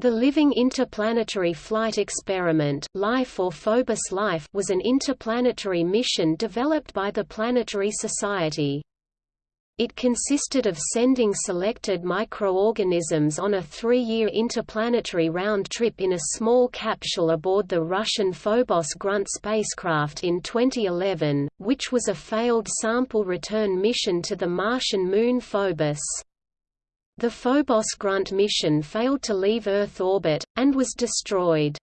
The Living Interplanetary Flight Experiment Life or Phobos Life was an interplanetary mission developed by the Planetary Society. It consisted of sending selected microorganisms on a three-year interplanetary round trip in a small capsule aboard the Russian Phobos Grunt spacecraft in 2011, which was a failed sample return mission to the Martian moon Phobos. The Phobos Grunt mission failed to leave Earth orbit, and was destroyed.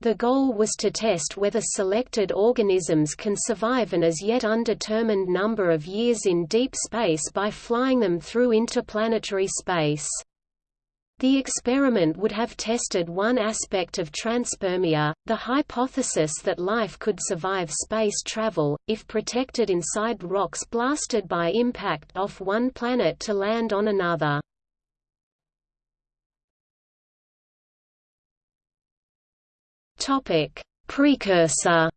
The goal was to test whether selected organisms can survive an as yet undetermined number of years in deep space by flying them through interplanetary space. The experiment would have tested one aspect of transpermia, the hypothesis that life could survive space travel, if protected inside rocks blasted by impact off one planet to land on another. Precursor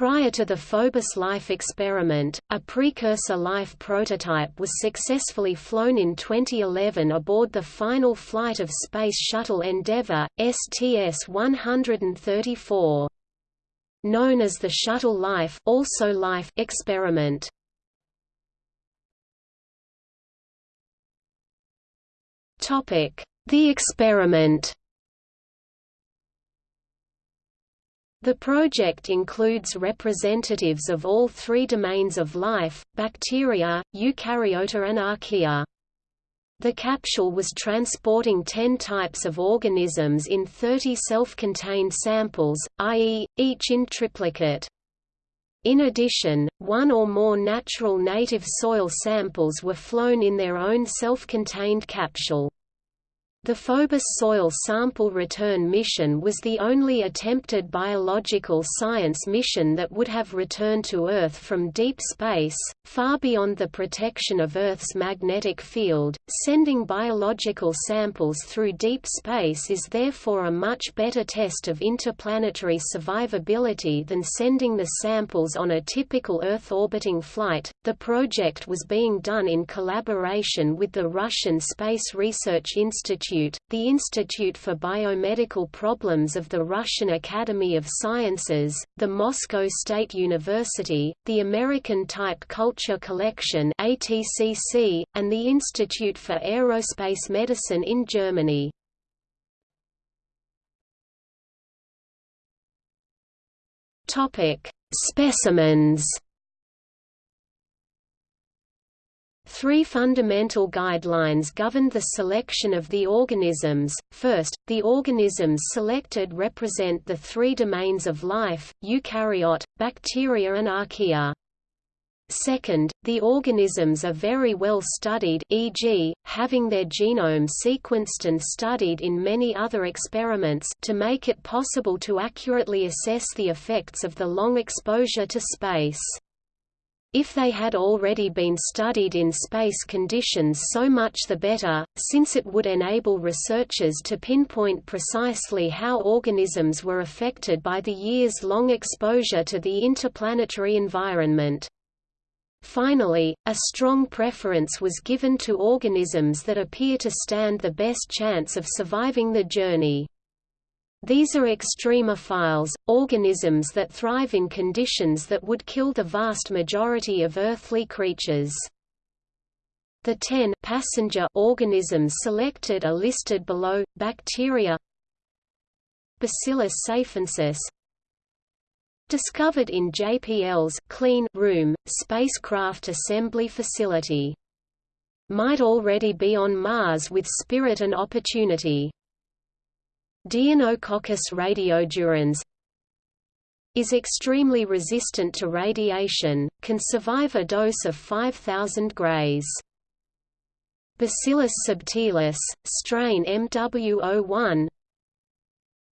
Prior to the Phobos Life experiment, a precursor Life prototype was successfully flown in 2011 aboard the final flight of Space Shuttle Endeavour, STS-134. Known as the Shuttle Life, also Life experiment. The experiment The project includes representatives of all three domains of life, bacteria, eukaryota and archaea. The capsule was transporting 10 types of organisms in 30 self-contained samples, i.e., each in triplicate. In addition, one or more natural native soil samples were flown in their own self-contained capsule. The Phobos soil sample return mission was the only attempted biological science mission that would have returned to Earth from deep space, far beyond the protection of Earth's magnetic field. Sending biological samples through deep space is therefore a much better test of interplanetary survivability than sending the samples on a typical Earth orbiting flight. The project was being done in collaboration with the Russian Space Research Institute Institute, the Institute for Biomedical Problems of the Russian Academy of Sciences, the Moscow State University, the American Type Culture Collection (ATCC), and the Institute for Aerospace Medicine in Germany. Topic: Specimens Three fundamental guidelines governed the selection of the organisms. First, the organisms selected represent the three domains of life, eukaryote, bacteria and archaea. Second, the organisms are very well studied e.g., having their genome sequenced and studied in many other experiments to make it possible to accurately assess the effects of the long exposure to space. If they had already been studied in space conditions so much the better, since it would enable researchers to pinpoint precisely how organisms were affected by the years-long exposure to the interplanetary environment. Finally, a strong preference was given to organisms that appear to stand the best chance of surviving the journey. These are extremophiles, organisms that thrive in conditions that would kill the vast majority of earthly creatures. The 10 passenger organisms selected are listed below. Bacteria Bacillus safensis discovered in JPL's clean room spacecraft assembly facility might already be on Mars with spirit and opportunity Deinococcus radiodurans is extremely resistant to radiation, can survive a dose of 5000 grays. Bacillus subtilis, strain MW01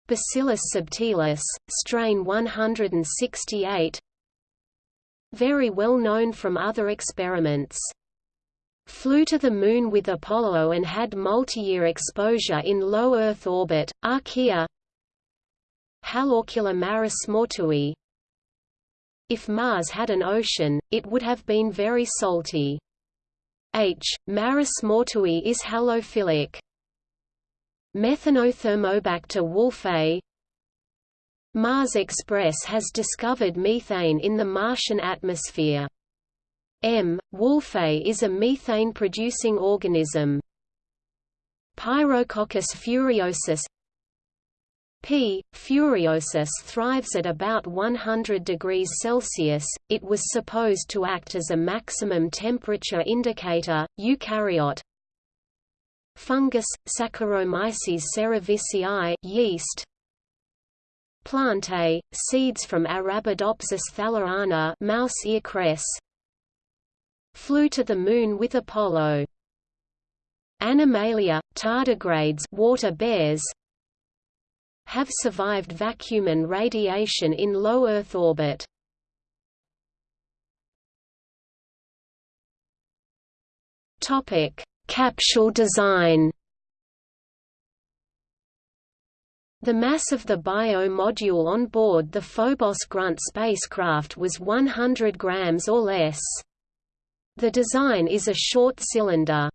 Bacillus subtilis, strain 168 Very well known from other experiments flew to the Moon with Apollo and had multi-year exposure in low Earth orbit, Archaea Haloarcula maris mortui If Mars had an ocean, it would have been very salty. H. Maris mortui is halophilic. Methanothermobacter wolfei Mars Express has discovered methane in the Martian atmosphere. M. wolfei is a methane-producing organism. Pyrococcus furiosus P. furiosus thrives at about 100 degrees Celsius. It was supposed to act as a maximum temperature indicator. Eukaryote Fungus Saccharomyces cerevisiae yeast Plantae seeds from Arabidopsis thaliana mouse ear cress Flew to the moon with Apollo Animalia, tardigrades water bears, have survived vacuum and radiation in low Earth orbit. Capsule design. The mass of the bio module on board the Phobos Grunt spacecraft was 100 grams or less. The design is a short cylinder.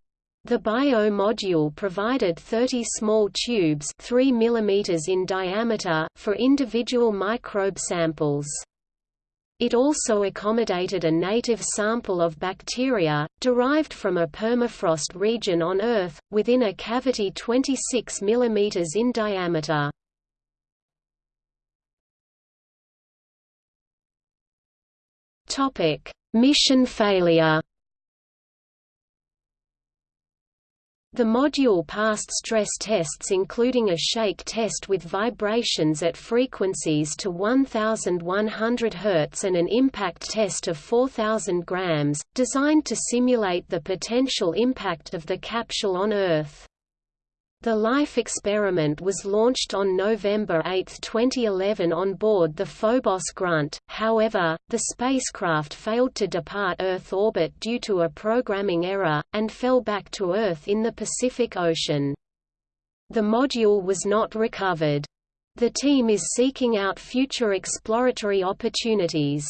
The bio module provided 30 small tubes 3 mm in diameter for individual microbe samples. It also accommodated a native sample of bacteria, derived from a permafrost region on Earth, within a cavity 26 mm in diameter. Mission failure The module passed stress tests including a shake test with vibrations at frequencies to 1100 Hz and an impact test of 4000 grams, designed to simulate the potential impact of the capsule on Earth. The LIFE experiment was launched on November 8, 2011 on board the Phobos Grunt, however, the spacecraft failed to depart Earth orbit due to a programming error, and fell back to Earth in the Pacific Ocean. The module was not recovered. The team is seeking out future exploratory opportunities.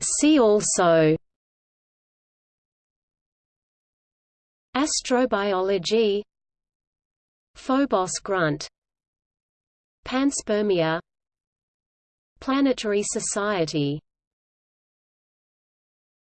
See also Astrobiology Phobos Grunt Panspermia Planetary Society